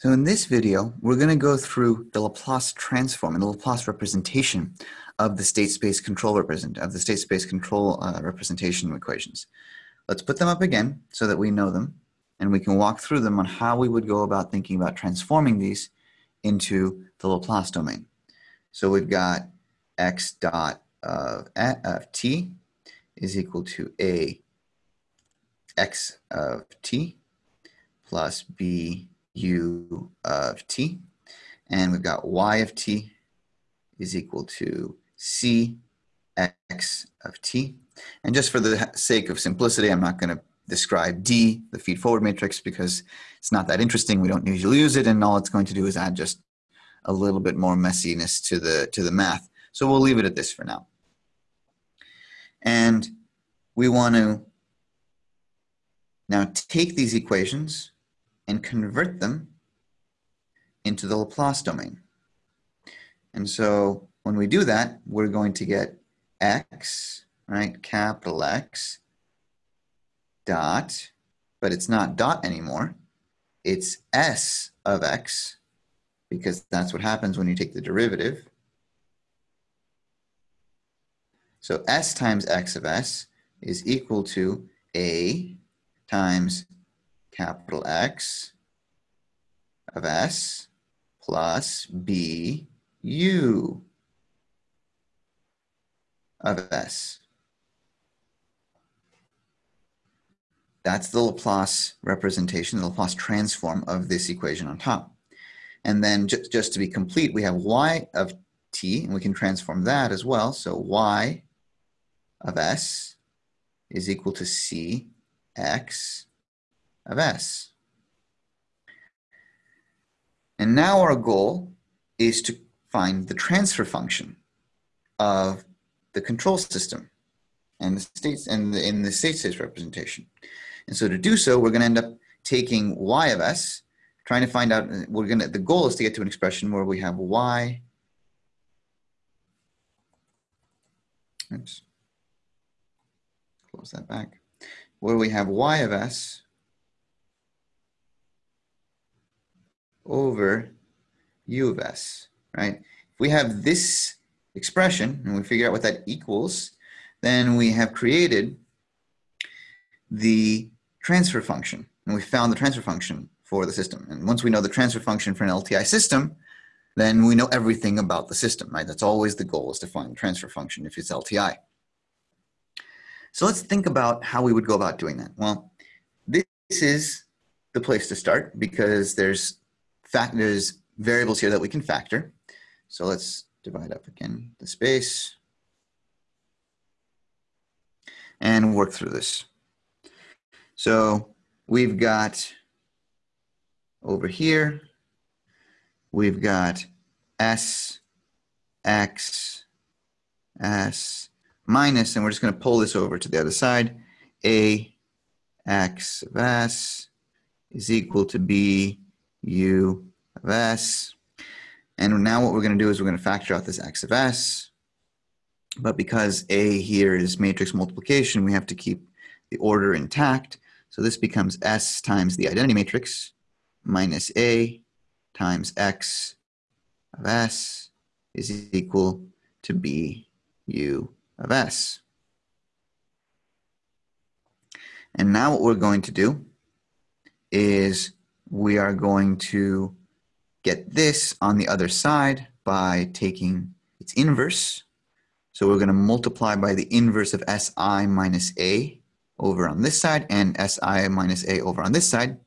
So in this video, we're going to go through the Laplace transform and the Laplace representation of the state space control represent of the state space control uh, representation equations. Let's put them up again so that we know them and we can walk through them on how we would go about thinking about transforming these into the Laplace domain. So we've got x dot of, of t is equal to a x of t plus b u of t. And we've got y of t is equal to c x of t. And just for the sake of simplicity, I'm not going to describe D, the feed-forward matrix, because it's not that interesting. We don't usually use it, and all it's going to do is add just a little bit more messiness to the, to the math. So we'll leave it at this for now. And we want to now take these equations and convert them into the Laplace domain. And so when we do that, we're going to get x, right, capital X, dot, but it's not dot anymore. It's s of x, because that's what happens when you take the derivative. So s times x of s is equal to a times capital X of S plus B U of S. That's the Laplace representation, the Laplace transform of this equation on top. And then just, just to be complete, we have y of t, and we can transform that as well. So y of s is equal to c x of S. And now our goal is to find the transfer function of the control system and the states and the, in the state space representation. And so to do so, we're going to end up taking y of s, trying to find out. Uh, we're going to. The goal is to get to an expression where we have y. Oops. Close that back. Where we have y of s over u of s, right? If we have this expression and we figure out what that equals, then we have created the transfer function and we found the transfer function for the system. And once we know the transfer function for an LTI system, then we know everything about the system, right? That's always the goal is to find the transfer function if it's LTI. So let's think about how we would go about doing that. Well, this is the place to start because there's fact, there's variables here that we can factor. So let's divide up again the space and work through this. So we've got over here, we've got S, X, S, minus, and we're just going to pull this over to the other side. A, X of S is equal to B, u of s. And now what we're going to do is we're going to factor out this x of s. But because a here is matrix multiplication, we have to keep the order intact. So this becomes s times the identity matrix minus a times x of s is equal to b u of s. And now what we're going to do is we are going to get this on the other side by taking its inverse. So we're going to multiply by the inverse of Si minus A over on this side and Si minus A over on this side.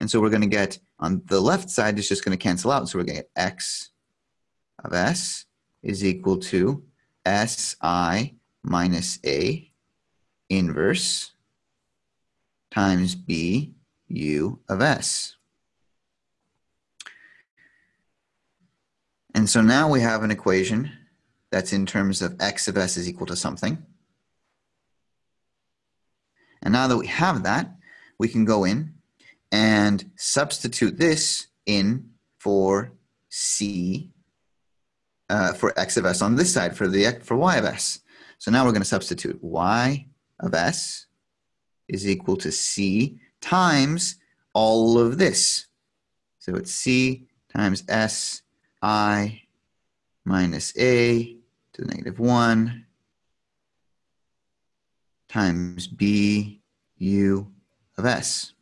And so we're going to get on the left side, it's just going to cancel out. So we're going to get X of S is equal to Si minus A inverse times B U of S. And so now we have an equation that's in terms of x of s is equal to something. And now that we have that, we can go in and substitute this in for c, uh, for x of s on this side, for, the for y of s. So now we're going to substitute y of s is equal to c times all of this. So it's C times S I minus A to the negative 1 times B U of S.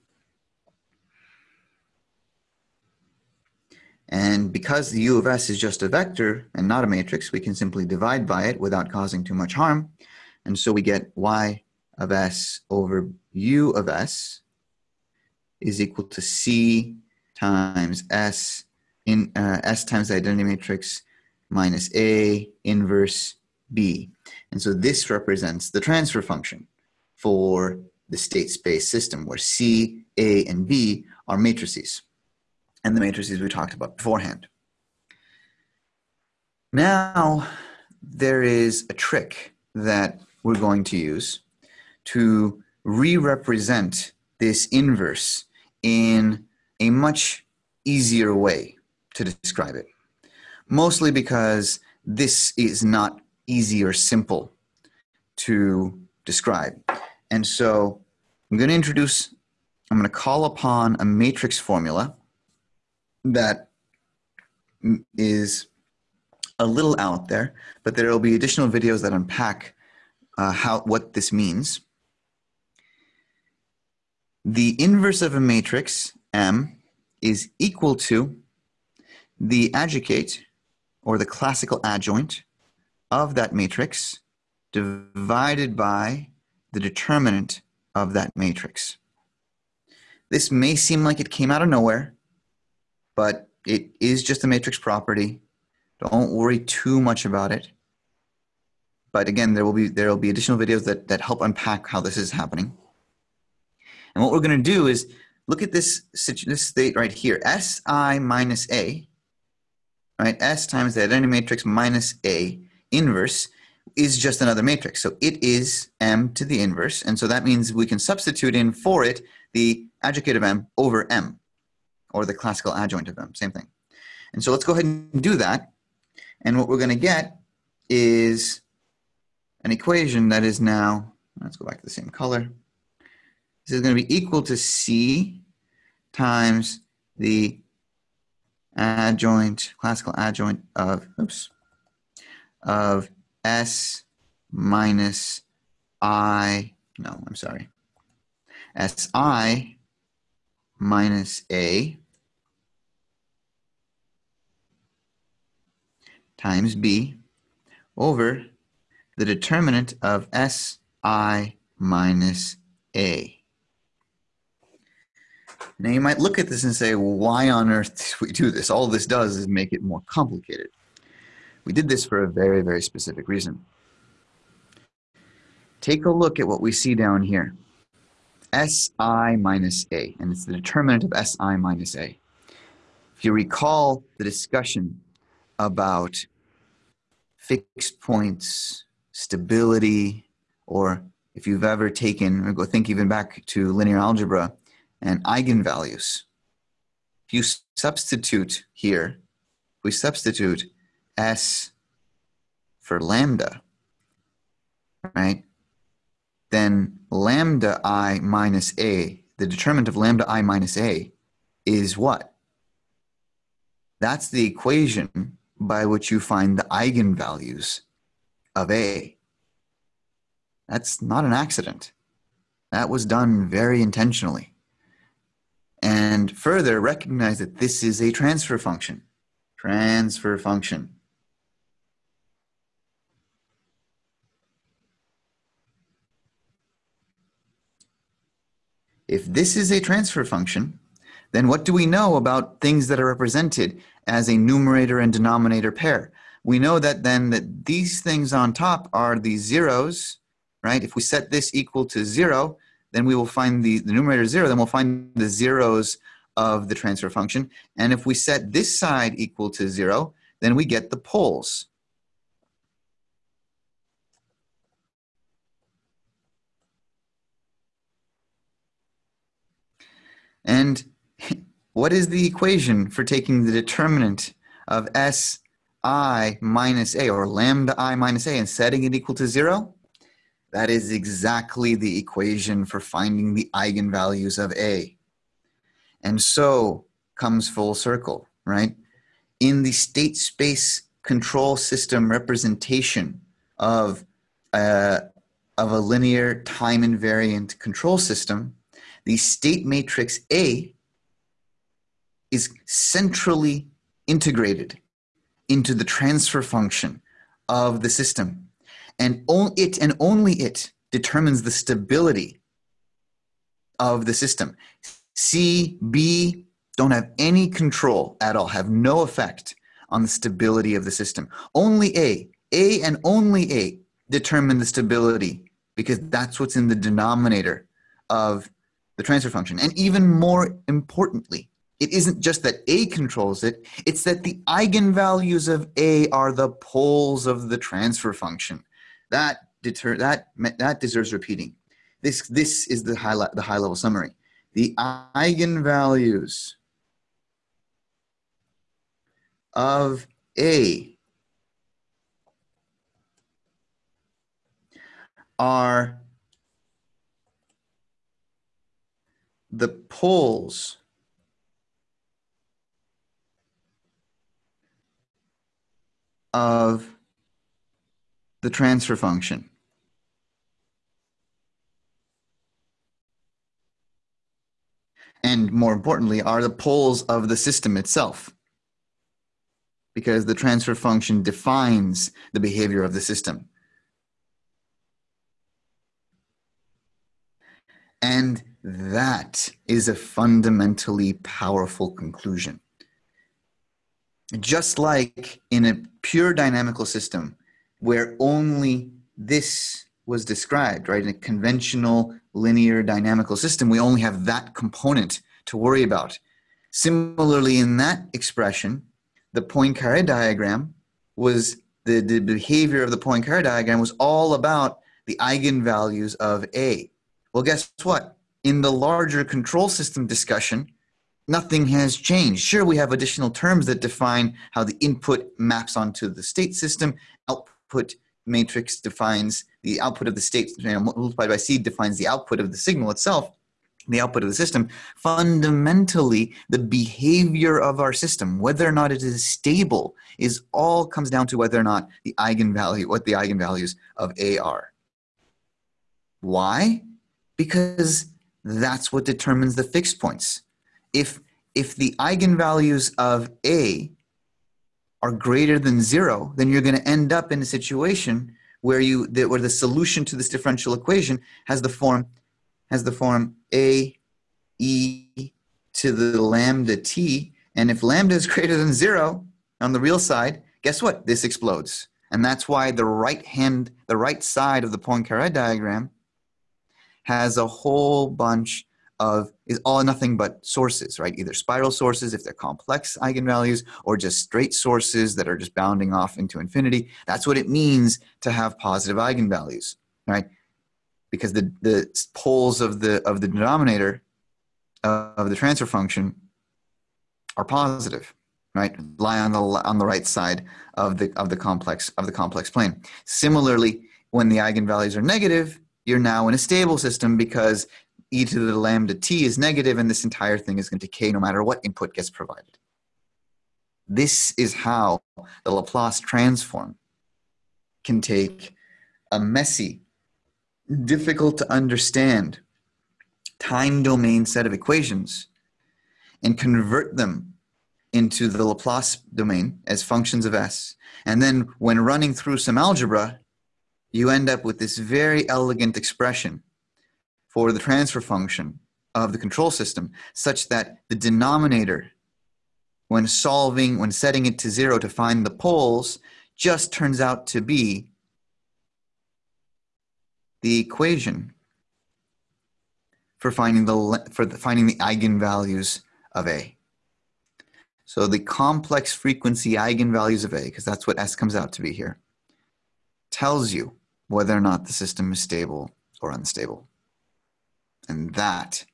And because the U of S is just a vector and not a matrix, we can simply divide by it without causing too much harm. And so we get Y of S over U of S is equal to C times S in uh, S times the identity matrix minus A inverse B. And so this represents the transfer function for the state space system where C, A, and B are matrices and the matrices we talked about beforehand. Now, there is a trick that we're going to use to re-represent this inverse in a much easier way to describe it. Mostly because this is not easy or simple to describe. And so I'm going to introduce, I'm going to call upon a matrix formula that is a little out there, but there will be additional videos that unpack uh, how what this means. The inverse of a matrix M is equal to the adjugate or the classical adjoint of that matrix divided by the determinant of that matrix. This may seem like it came out of nowhere, but it is just a matrix property. Don't worry too much about it. But again, there will be there will be additional videos that, that help unpack how this is happening. And what we're going to do is look at this, this state right here, Si minus A, right? S times the identity matrix minus A inverse is just another matrix. So it is M to the inverse. And so that means we can substitute in for it the adjugate of M over M or the classical adjoint of them, same thing. And so let's go ahead and do that. And what we're going to get is an equation that is now, let's go back to the same color. This is going to be equal to C times the adjoint, classical adjoint of, oops, of S minus I, no, I'm sorry, Si minus A times b over the determinant of si minus a. Now you might look at this and say, well, why on earth do we do this? All this does is make it more complicated. We did this for a very, very specific reason. Take a look at what we see down here. Si minus A, and it's the determinant of Si minus A. If you recall the discussion about fixed points, stability, or if you've ever taken, or go think even back to linear algebra and eigenvalues. If you substitute here, we substitute S for lambda, right? Then lambda i minus a, the determinant of lambda i minus a is what? That's the equation by which you find the eigenvalues of A. That's not an accident. That was done very intentionally. And further, recognize that this is a transfer function. Transfer function. If this is a transfer function, then what do we know about things that are represented as a numerator and denominator pair? We know that then that these things on top are the zeros, right? If we set this equal to zero, then we will find the, the numerator zero, then we'll find the zeros of the transfer function. And if we set this side equal to zero, then we get the poles. And what is the equation for taking the determinant of S i minus a or lambda i minus a and setting it equal to zero? That is exactly the equation for finding the eigenvalues of a. And so comes full circle, right? In the state space control system representation of, uh, of a linear time invariant control system, the state matrix A is centrally integrated into the transfer function of the system. And it and only it determines the stability of the system. C, B don't have any control at all, have no effect on the stability of the system. Only A, A and only A determine the stability because that's what's in the denominator of the transfer function. And even more importantly, it isn't just that A controls it, it's that the eigenvalues of A are the poles of the transfer function. That, deter, that, that deserves repeating. This, this is the high, the high level summary. The eigenvalues of A are the poles of the transfer function. And more importantly, are the poles of the system itself. Because the transfer function defines the behavior of the system. And that is a fundamentally powerful conclusion. Just like in a pure dynamical system where only this was described, right? In a conventional linear dynamical system, we only have that component to worry about. Similarly, in that expression, the Poincare diagram was the, the behavior of the Poincare diagram was all about the eigenvalues of A. Well, guess what? In the larger control system discussion, nothing has changed. Sure, we have additional terms that define how the input maps onto the state system. Output matrix defines the output of the state, you know, multiplied by C defines the output of the signal itself, the output of the system. Fundamentally, the behavior of our system, whether or not it is stable, is all comes down to whether or not the eigenvalue, what the eigenvalues of A are. Why? Because that's what determines the fixed points if if the eigenvalues of A are greater than zero, then you're going to end up in a situation where you the, where the solution to this differential equation has the form has the form A e to the lambda t, and if lambda is greater than zero on the real side, guess what? This explodes, and that's why the right hand, the right side of the Poincare diagram has a whole bunch of is all nothing but sources, right? Either spiral sources if they're complex eigenvalues or just straight sources that are just bounding off into infinity. That's what it means to have positive eigenvalues, right? Because the, the poles of the, of the denominator of the transfer function are positive, right? Lie on the, on the right side of the, of the complex, of the complex plane. Similarly, when the eigenvalues are negative, you're now in a stable system because e to the lambda t is negative and this entire thing is going to decay no matter what input gets provided. This is how the Laplace transform can take a messy, difficult to understand time domain set of equations and convert them into the Laplace domain as functions of S. And then when running through some algebra, you end up with this very elegant expression for the transfer function of the control system such that the denominator, when solving, when setting it to zero to find the poles, just turns out to be the equation for finding the, for the, finding the eigenvalues of A. So the complex frequency eigenvalues of A, because that's what S comes out to be here, tells you whether or not the system is stable or unstable. And that,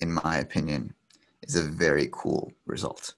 in my opinion, is a very cool result.